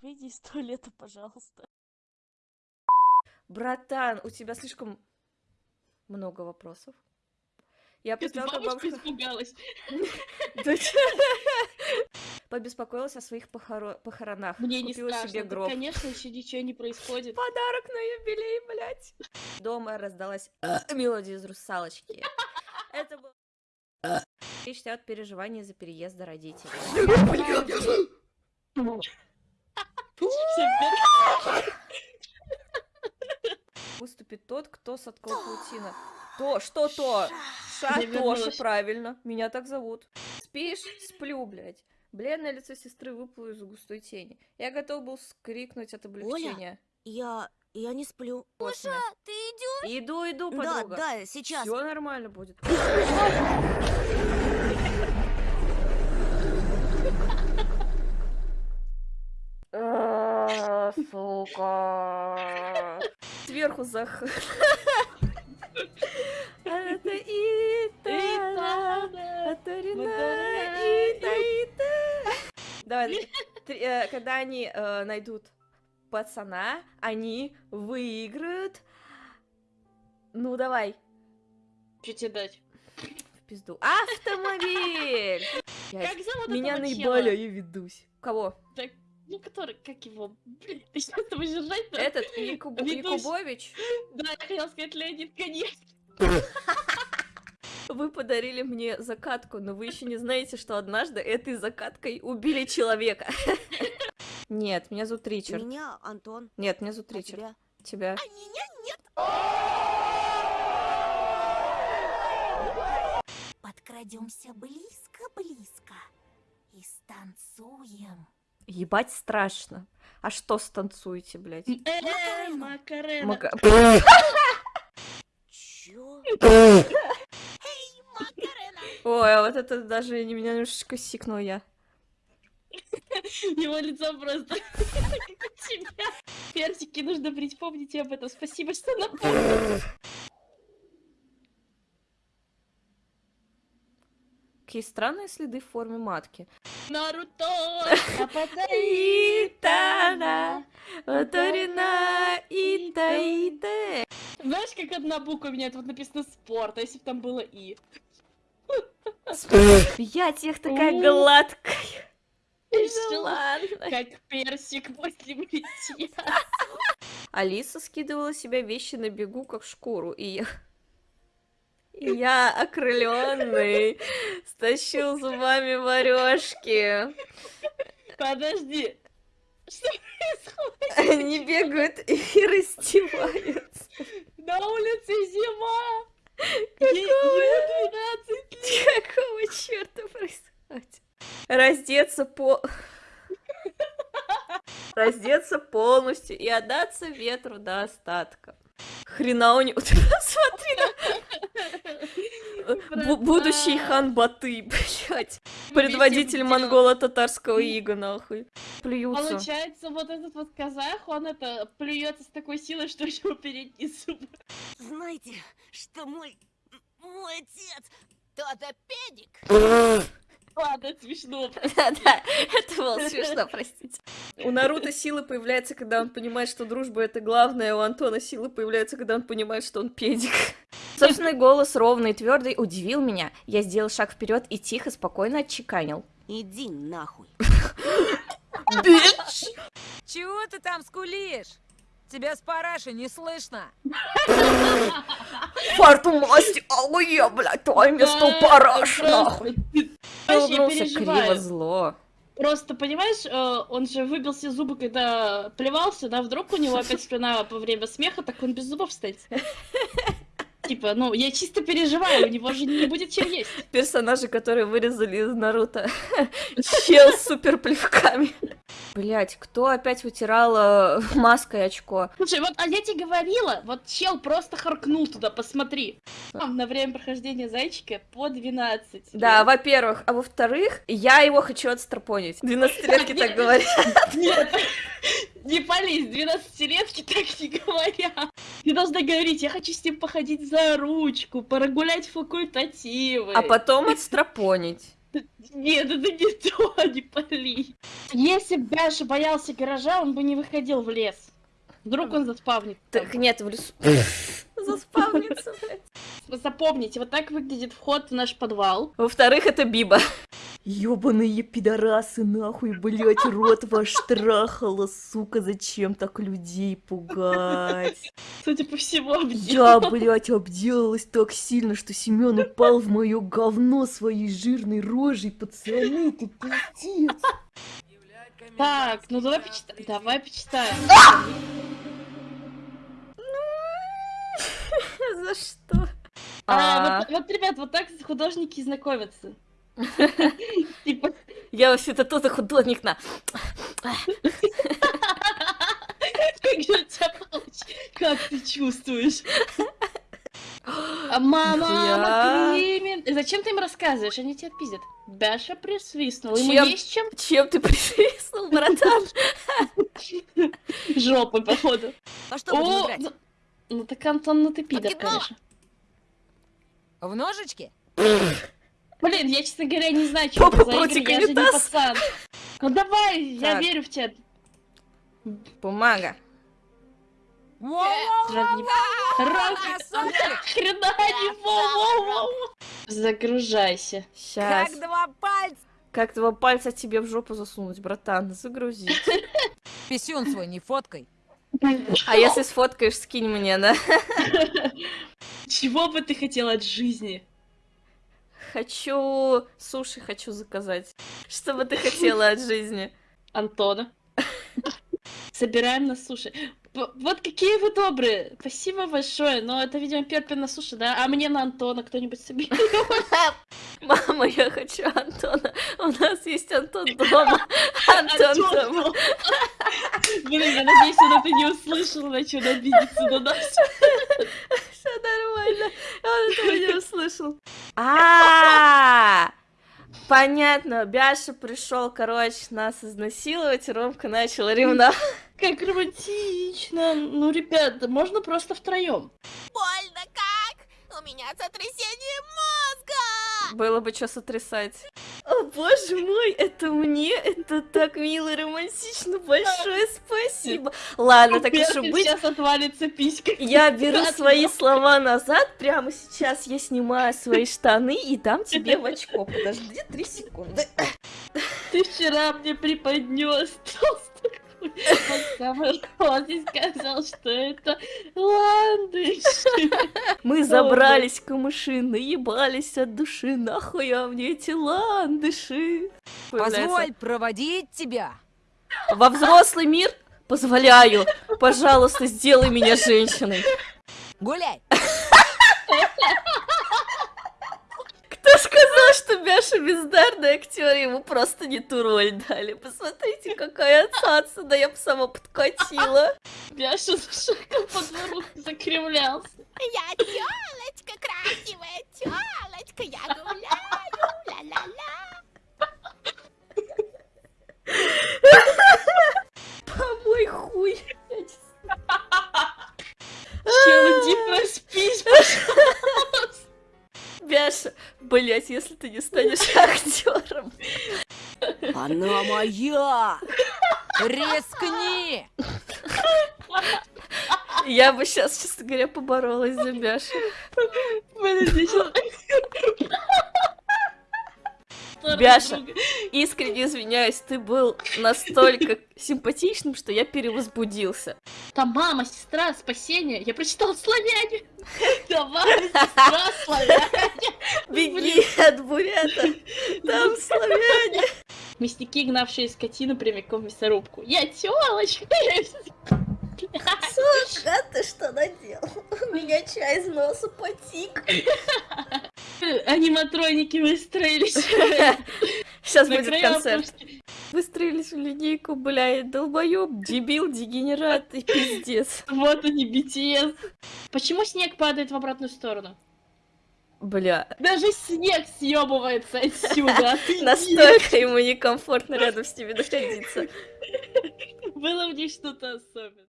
Выйди из туалета, пожалуйста. Братан, у тебя слишком много вопросов. Я представила, как Бабушка испугалась. побеспокоилась о своих похоро- похоронах. Мне не Купила страшно. себе да, гроб. Конечно, еще ничего не происходит. Подарок на юбилей, блядь. Дома раздалась мелодия из «Русалочки». Это был... Речь идет переживания за переезда родителей. Выступит тот, кто соткал паутину. То, что то? Ша, Тоша, правильно. Меня так зовут. Спишь? Сплю, блядь. Бледное лицо сестры выплыло из густой тени. Я готов был скрикнуть от облегчения. Я... я не сплю. Гоша, ты идешь? Иду, иду, Да, подруга. да, сейчас. Все нормально будет. А, Сука. Сверху зах... Это Итана, Итана, это Рина, Итана, Ита, Ита. Давай, э, когда они э, найдут пацана, они выиграют. Ну, давай, Что тебе дать? в пизду. Автомобиль! Как зовут Меня этого наебали, а ведусь. Кого? Так, ну, который, как его? Блин, ты что с тобой держать Этот Якуб-. Якубович? Да, я хотела сказать Леонид Конец. Вы подарили мне закатку, но вы еще не знаете, что однажды этой закаткой убили человека. Нет, меня зовут Ричард. Меня Антон. Нет, меня зовут А Ричард. Тебя? Тебя. Подкрадемся близко-близко и станцуем. Ебать страшно. А что станцуете, блядь? Э, Макарена. Мака- Чё? Ой, а вот это даже не- меня немножечко сикнул я. Его лицо просто как у тебя. Персики нужно брить, помните об этом. Спасибо, что напомнили. Какие странные следы в форме матки. Наруто! Итана, Оторина, Ита, Ита. Знаешь, как одна буква у меня вот написано спорт, а если бы там было и? Я тех такая гладкая. Всё. ладно. Как персик после бритья. Алиса скидывала себя вещи на бегу, как шкуру, и я... и я, окрыленный, стащил зубами варежки. Подожди. Что происходит? Они бегают и раздеваются. На улице зима! Ему 12 лет. Какого черта происходит? Раздеться по... Раздеться полностью и отдаться ветру до остатка. Хрена у него... Смотри Будущий хан Баты, блядь. Предводитель монголо-татарского ига, нахуй. Плюются. Получается, вот этот вот казах, он это плюется с такой силой, что у него передние зубы. Знаете, что мой... мой отец... Тот педик. Ладно, это смешно. Да-да, это было смешно, простите. У Наруто силы появляется, когда он понимает, что дружба это главное, а у Антона силы появляются, когда он понимает, что он педик. Собственный голос, ровный и твердый, удивил меня. Я сделал шаг вперед и тихо, спокойно отчеканил. Иди нахуй. Бич! Чего ты там скулишь? Тебя с параши не слышно. Фарту масти, аллуя, блядь, твое место параш, нахуй. Я Улыбнулся криво зло. Просто, понимаешь, э, он же выбил все зубы, когда плевался, да, вдруг у него опять спина во время смеха, так он без зубов стоит. Типа, ну, я чисто переживаю, у него же не будет чем есть. Персонажи, которые вырезали из Наруто. Чел с супер плевками. Блять, кто опять вытирал э, маской очко? Слушай, вот, а я тебе говорила, вот чел просто харкнул туда, посмотри. На время прохождения зайчика по 12. Да, во-первых. А во-вторых, я его хочу отстрапонить. 12-летки так говорят. Нет, не пались, 12-летки так не говорят. Ты должна говорить, я хочу с ним походить за ручку, прогулять факультативы. А потом отстрапонить. Нет, это не то, не пали. Если бы Бяша боялся гаража, он бы не выходил в лес. Вдруг он заспавнит. Так нет, в лесу. Заспавнится, блядь. Запомните, вот так выглядит вход в наш подвал. Во-вторых, это Биба. Ёбаные пидорасы, нахуй, блять, рот ваш трахала, сука, зачем так людей пугать? Судя по всему, обдел. Я, блять, обделалась так сильно, что Семен упал в мое говно своей жирной рожей, пацаны, ты пиздец. Так, ну давай почитаем. Давай почитаем. За что? А, вот, вот, ребят, вот так художники знакомятся. Типа, Я вообще-то тоже художник на... как же у тебя получится? Как ты чувствуешь? А мама, мама. И Зачем ты им рассказываешь? Они тебя отпиздят. Бяша присвистнул. Ему Чем? есть чем? Чем ты присвистнул, братан? Жопой, походу. А что будем О, играть? ну- так, Антон, ну ты пидор, конечно. В ножички? Блин, я, честно говоря, не знаю, что это за игры, я же не пацан. Ну давай, я верю в тебя. Бумага. Загружайся. Сейчас. Как два пальца! Как два пальца тебе в жопу засунуть, братан? Загрузи. Писюн свой не фоткай. А если сфоткаешь, скинь мне, да? Чего бы ты хотела от жизни? Хочу суши хочу заказать. Что бы ты хотела от жизни? Антона. Собираем на суши. Вот какие вы добрые. Спасибо большое. Но это, видимо, Перпин на суши, да? А мне на Антона кто-нибудь соберет. Мама, я хочу Антона. У нас есть Антон дома. Антон дома. Блин, я надеюсь, он это не услышал, начал обидеться на нас. Нормально. Он этого не услышал. А, понятно. Бяша пришел, короче, нас изнасиловать, и Ромка начал ревновать. Как романтично. Ну, ребята, можно просто втроем. Больно как? У меня сотрясение мозга! Было бы что сотрясать. О, боже мой, это мне, это так мило и романтично. Большое спасибо. Ладно, так уж и быть. сейчас отвалится писька. Я беру свои слова назад. Прямо сейчас я снимаю свои штаны и дам тебе в очко. Подожди три секунды. Ты вчера мне преподнес толстый и сказал, что это ландыш. Мы забрались к камыши, наебались от души. Нахуй а мне эти ландыши? Позволь проводить тебя. Во взрослый мир позволяю. Пожалуйста, сделай меня женщиной. Гуляй. Кто сказал, что Бяша бездарный актер, ему просто не ту роль дали. Посмотрите, какая отсадца, да я бы сама подкатила. Бяша зашагал по двору, закривлялся. Я тёлочка, красивая тёлочка, я гуляю, ла-ла-ла. Помой хуй. Блять, если ты не станешь актером. Она моя. Рискни. Я бы сейчас, честно говоря, поборолась за Бяшу. Подожди. Бяша. Искренне извиняюсь, ты был настолько симпатичным, что я перевозбудился. Там мама, сестра, спасение. Я прочитала славяне. Давай, сестра, славяне. Беги от бурята, там славяне. Мясники, гнавшие скотину прямиком в мясорубку. Я тёлочка. Сука, ты что наделал? У меня чай из носа потик. Аниматроники выстроились. Сейчас На будет концерт. опушки. Выстроились в линейку, блядь, долбоёб, дебил, дегенерат и пиздец. Вот они, BTS. Почему снег падает в обратную сторону? Бля, Даже снег съебывается отсюда. настолько ему некомфортно рядом с ними находиться. Было в ней что-то особенное.